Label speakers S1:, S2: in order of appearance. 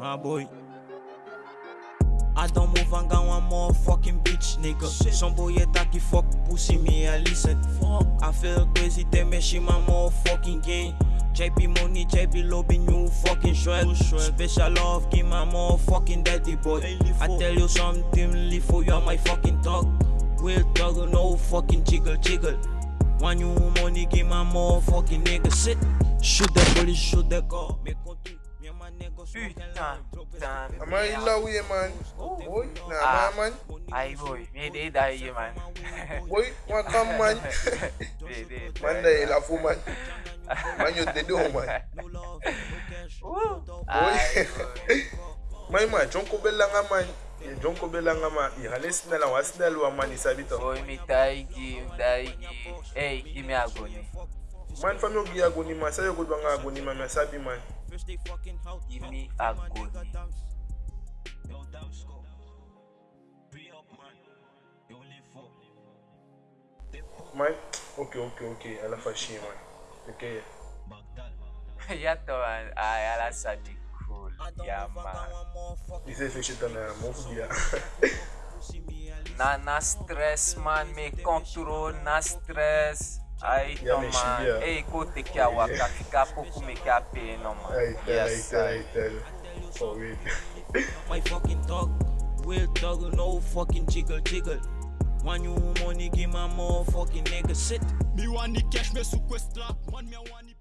S1: My boy. I don't move and go one more fucking bitch, nigga. Shit. Some boy attack you fuck pussy me I listen. Fuck. I feel crazy, they machine my motherfucking game. JP money, JP lobby, new fucking shred. Special love, give my motherfucking daddy boy. I tell you something, live for you, my fucking talk. Real talk, no fucking jiggle jiggle. One new money, give my motherfucking nigga sit. Shoot the police, shoot the car. Me contu,
S2: Putain, putain.
S3: Ama illa ouye man. Ouy, nan
S2: man
S3: man.
S2: Ay boy, mi dey da ye
S3: man. Ouy, wakam man. Man dey la fou man. Man yo dey do man.
S2: Ouy. Man
S3: man, chonko bel langa man. Ye jonko belanga ma, i hale sinela wa sinela wa man isabito.
S2: Oy mi taigi, taigi. Hey, give me agoni.
S3: Man fam yo gi agoni ma, sa yo go dwanga agoni ma, s'abi asabi man. push they fucking out.
S2: Give me a good.
S3: Yo, up, man. You ok, ok, ok. Ela faz xixi,
S2: mãe. Ok. Yatoman, ay, ala sa di cool. Ya, man.
S3: Dise feche tan a moukou ya.
S2: Na, na stres, man. Me kontrol, na stress. Ay to
S3: Yeah, me
S2: man.
S3: shibia.
S2: Hey, kote kia waka fika poku me kia pe no man.
S3: Ay, tell, ay,
S2: Yes,
S3: tell,
S2: ay.
S3: ay, tell. For real.
S1: My fucking talk, real talk, no fucking jiggle jiggle. One new money, give my motherfucking nigga sit.
S4: Mi wani cash me sequestra Man me wani